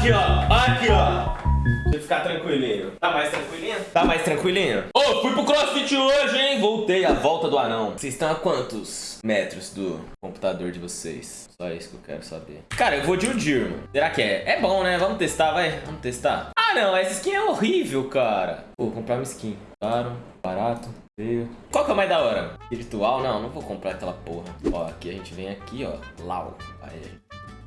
Aqui, ó. Aqui, ó. Deixa eu ficar tranquilinho. Tá mais tranquilinho? Tá mais tranquilinho? Ô, oh, fui pro crossfit hoje, hein? Voltei, a volta do anão. Vocês estão a quantos metros do computador de vocês? Só isso que eu quero saber. Cara, eu vou de Udir, mano. Será que é? É bom, né? Vamos testar, vai. Vamos testar. Ah, não. Essa skin é horrível, cara. Pô, vou comprar uma skin. Claro, barato. Qual que é o mais da hora? Espiritual? Não, não vou comprar aquela porra. Ó, aqui a gente vem aqui, ó. Lau. Aí,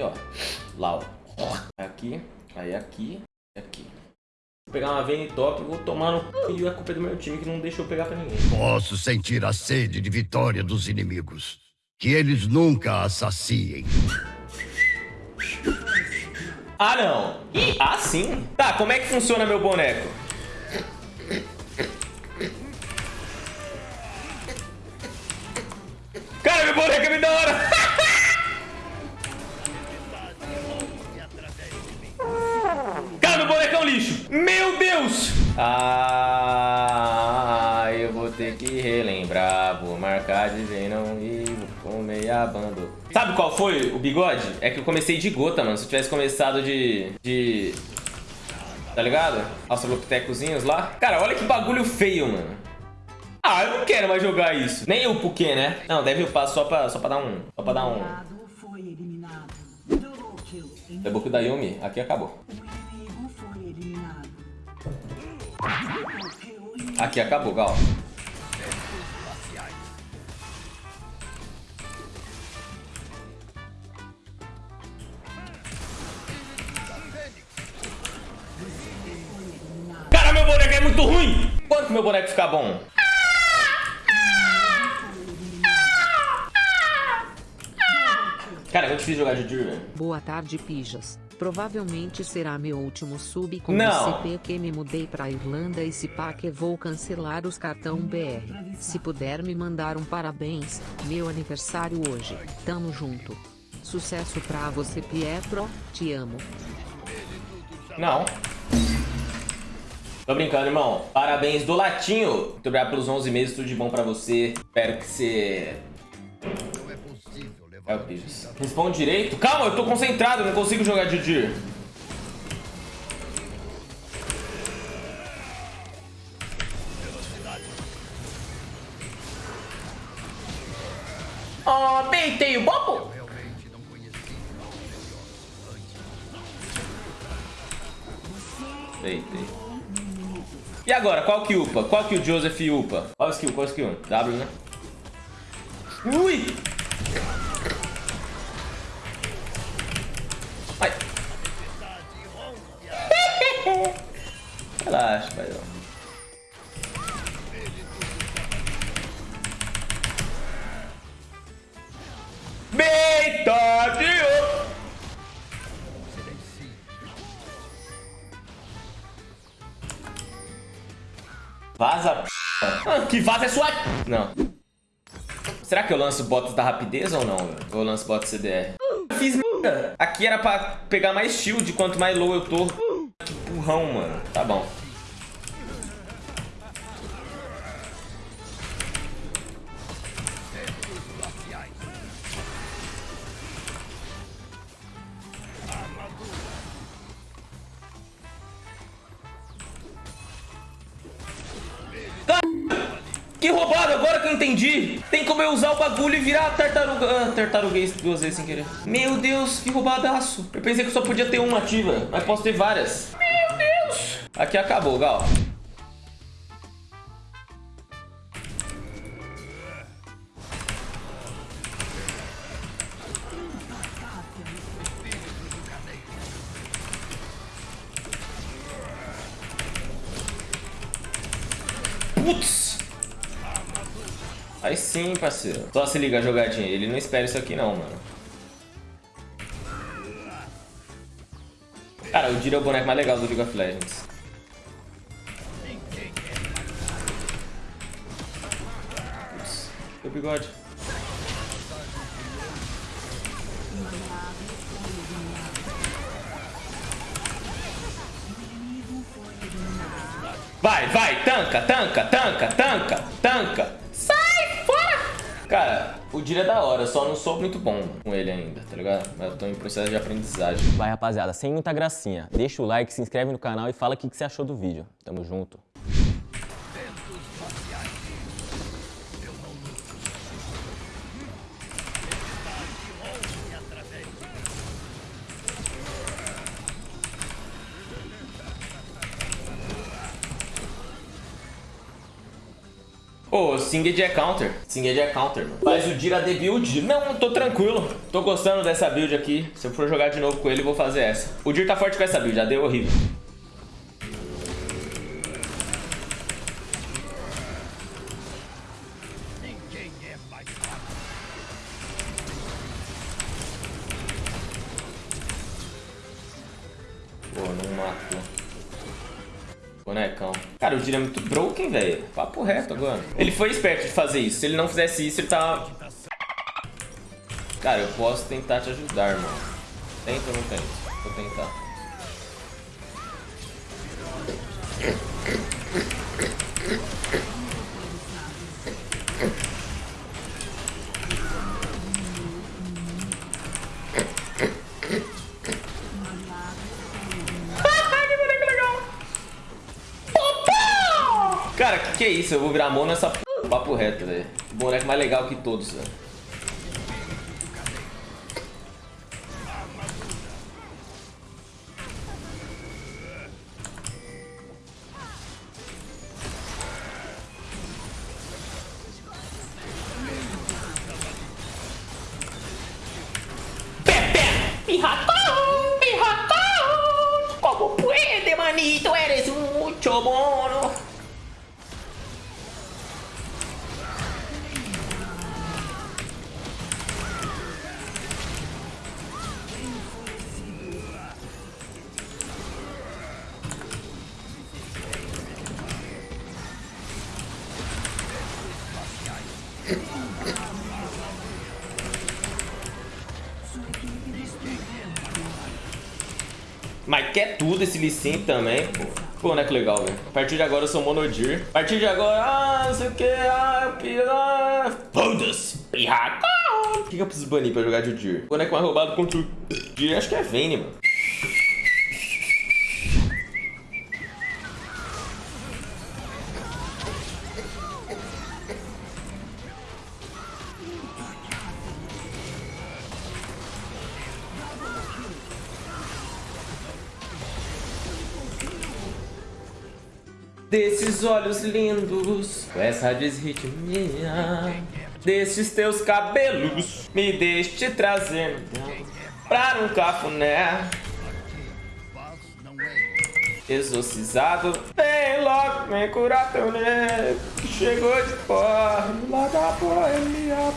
ó. Lau. Aqui, aí aqui, aqui. Vou pegar uma Vayne top e vou tomar no e a culpa é do meu time que não deixou pegar pra ninguém. Posso sentir a sede de vitória dos inimigos. Que eles nunca assaciem. Ah, não. Ah, sim. Tá, como é que funciona meu boneco? Cara, meu boneco é muito da hora. Qual foi o bigode? É que eu comecei de gota, mano. Se eu tivesse começado de... de... Tá ligado? Australopitecozinhos lá. Cara, olha que bagulho feio, mano. Ah, eu não quero mais jogar isso. Nem eu porque, né? Não, deve upar só pra, só pra dar um... Só pra dar um... Debug da Yumi. Aqui acabou. Aqui, acabou, Gal. Muito ruim! Quando meu boneco ficar bom? Cara, é muito difícil jogar de Drew, Boa tarde, pijas. Provavelmente será meu último sub com Não. CP que me mudei pra Irlanda e se pá que vou cancelar os cartão BR. Se puder me mandar um parabéns, meu aniversário hoje. Tamo junto. Sucesso pra você Pietro, te amo. Não. Tô brincando, irmão. Parabéns do Latinho. Muito obrigado pelos 11 meses, tudo de bom pra você. Espero que você é o Pijas. Responde direito. Calma, eu tô concentrado, não consigo jogar de Dir. Oh, beitei o bobo. Beitei. E agora, qual que upa? Qual que o Joseph upa? Qual skill? Qual skill? W, né? Ui! Vaza, ah, Que vaza é sua... Não. Será que eu lanço botas da rapidez ou não? Ou eu lanço botas CDR? fiz merda. Aqui era pra pegar mais shield, quanto mais low eu tô. Que burrão, mano. Tá bom. Que roubado, agora que eu entendi. Tem como eu usar o bagulho e virar tartaruga. Ah, tartaruguei duas vezes sem querer. Meu Deus, que roubadaço. Eu pensei que só podia ter uma ativa, mas posso ter várias. Meu Deus. Aqui acabou, Gal. Aí sim, parceiro. Só se liga a jogadinha. Ele não espera isso aqui não, mano. Cara, o Dira é o boneco mais legal do League of Legends. Ups, o bigode. Vai, vai, tanca, tanca, tanca, tanca, tanca. O Dira é da hora, só não sou muito bom com ele ainda, tá ligado? Mas eu tô em processo de aprendizagem. Vai, rapaziada, sem muita gracinha. Deixa o like, se inscreve no canal e fala o que, que você achou do vídeo. Tamo junto. Pô, Singed é counter. Singed é counter, mano. Faz o Dira de build. Não, tô tranquilo. Tô gostando dessa build aqui. Se eu for jogar de novo com ele, vou fazer essa. O Dir tá forte com essa build, já deu horrível. Pô, não matou. Bonecão. Cara, o Dira é muito broken, velho. Papo reto agora. Ele foi esperto de fazer isso. Se ele não fizesse isso, ele tava... Cara, eu posso tentar te ajudar, mano. Tenta ou não tenta? Vou tentar. Cara, que que é isso? Eu vou virar mão nessa p... papo reto, velho. Boneco mais legal que todos, velho. Pirratón, pirratón, ¿cómo puede, manito? Eres mucho mono. Mas quer tudo esse Lee Sin também, pô. Pô, né, que legal, velho. A partir de agora eu sou Monodir. A partir de agora, ah, não sei o que, ah, pirá. Foda-se, pirraca. O que, que eu preciso banir pra jogar de Dir? Boneco mais roubado contra o Dir, acho que é Vayne, mano. Desses olhos lindos, com essa desritmia Desses teus cabelos, me deixe te trazer Pra um cafuné. Exorcizado, vem logo, vem curar teu nego Que chegou de fora, lá da boemia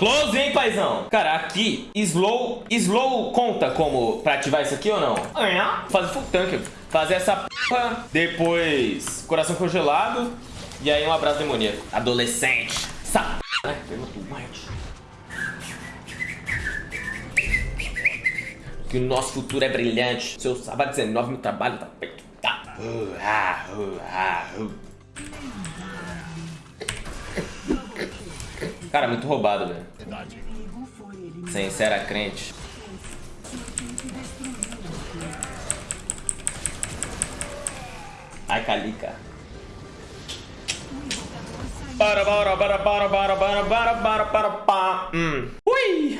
Close, hein, paizão? Cara, aqui, slow, slow conta como pra ativar isso aqui ou não? É. Fazer full tank, fazer essa p... Depois, coração congelado. E aí um abraço demoníaco. Adolescente. Essa né? Que o nosso futuro é brilhante. Seu sábado 19, meu trabalho tá feito. Tá. Uh, ah, uh, ah, uh. Cara, muito roubado, velho. Sem era crente. Ai, Calica. Para, para, para, para, para, para, para, para, para, para. Hum. Ui!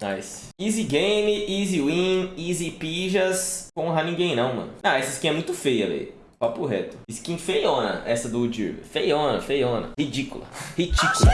Nice. Easy game, easy win, easy pijas. Porra, ninguém não, mano. Ah, essa skin é muito feia, velho. Papo reto. Skin feiona, essa do Udir. Feiona, feiona. Ridícula. Ridícula.